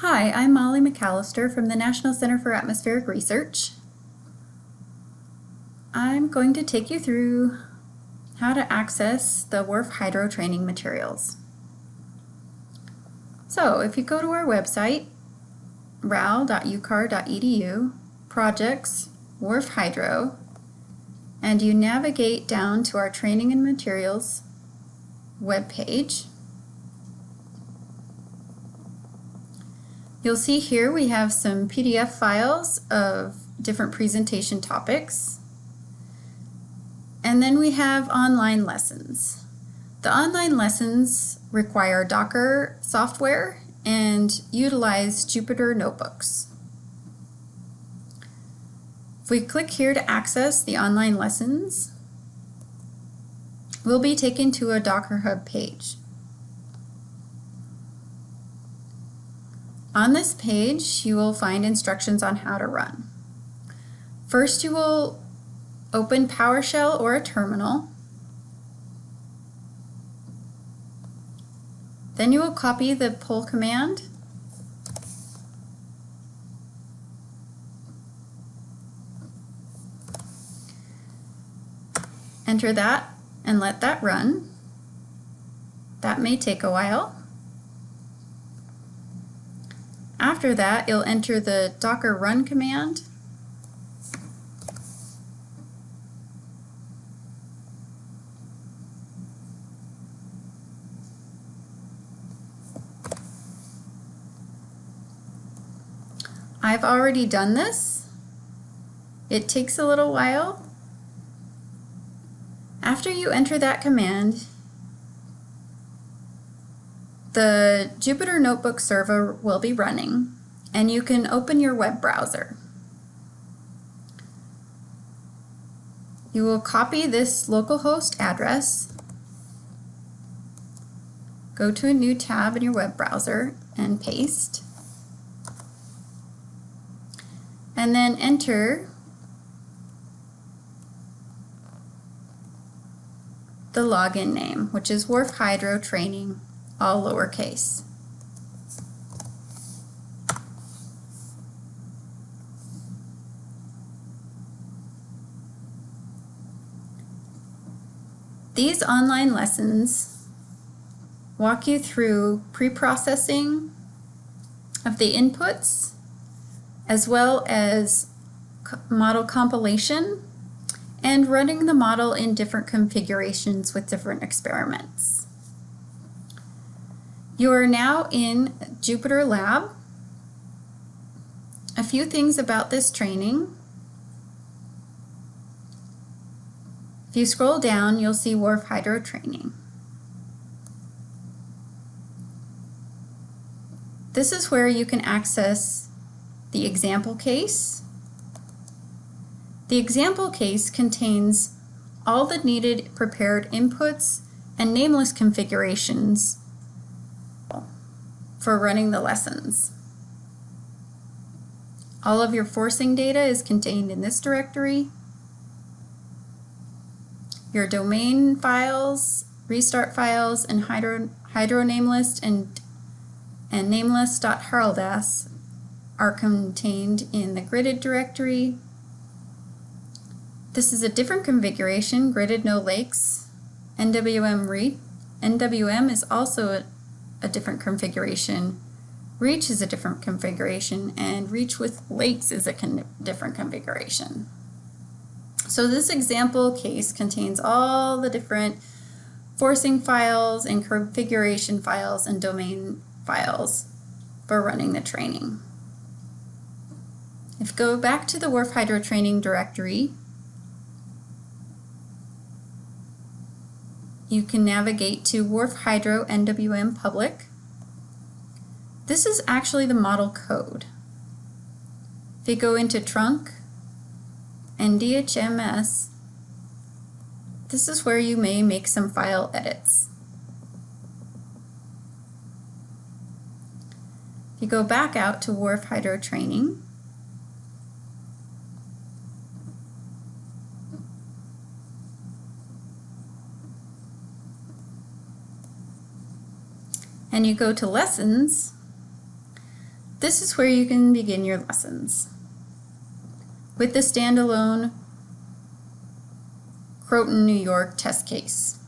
Hi, I'm Molly McAllister from the National Center for Atmospheric Research. I'm going to take you through how to access the WRF Hydro training materials. So if you go to our website, ral.ucar.edu, projects, WRF Hydro, and you navigate down to our training and materials webpage, You'll see here we have some PDF files of different presentation topics. And then we have online lessons. The online lessons require Docker software and utilize Jupyter notebooks. If we click here to access the online lessons, we'll be taken to a Docker Hub page. On this page, you will find instructions on how to run. First, you will open PowerShell or a terminal. Then you will copy the pull command. Enter that and let that run. That may take a while. After that, you'll enter the docker run command. I've already done this. It takes a little while. After you enter that command, the Jupyter Notebook server will be running and you can open your web browser. You will copy this localhost address, go to a new tab in your web browser and paste, and then enter the login name, which is WRF Hydro Training all lowercase. These online lessons walk you through pre-processing of the inputs as well as model compilation and running the model in different configurations with different experiments. You are now in Jupyter Lab. A few things about this training. If you scroll down, you'll see WRF Hydro Training. This is where you can access the example case. The example case contains all the needed prepared inputs and namelist configurations for running the lessons. All of your forcing data is contained in this directory. Your domain files, restart files, and hydro, hydro namelist and, and namelist.hrldas are contained in the gridded directory. This is a different configuration, gridded no lakes, NWM read. NWM is also a different configuration. Reach is a different configuration and reach with lakes is a con different configuration. So this example case contains all the different forcing files and configuration files and domain files for running the training. If go back to the WRF Hydro training directory, you can navigate to WRF Hydro NWM Public. This is actually the model code. If you go into trunk and DHMS, this is where you may make some file edits. If you go back out to WRF Hydro Training, and you go to lessons, This is where you can begin your lessons. With the standalone Croton, New York test case.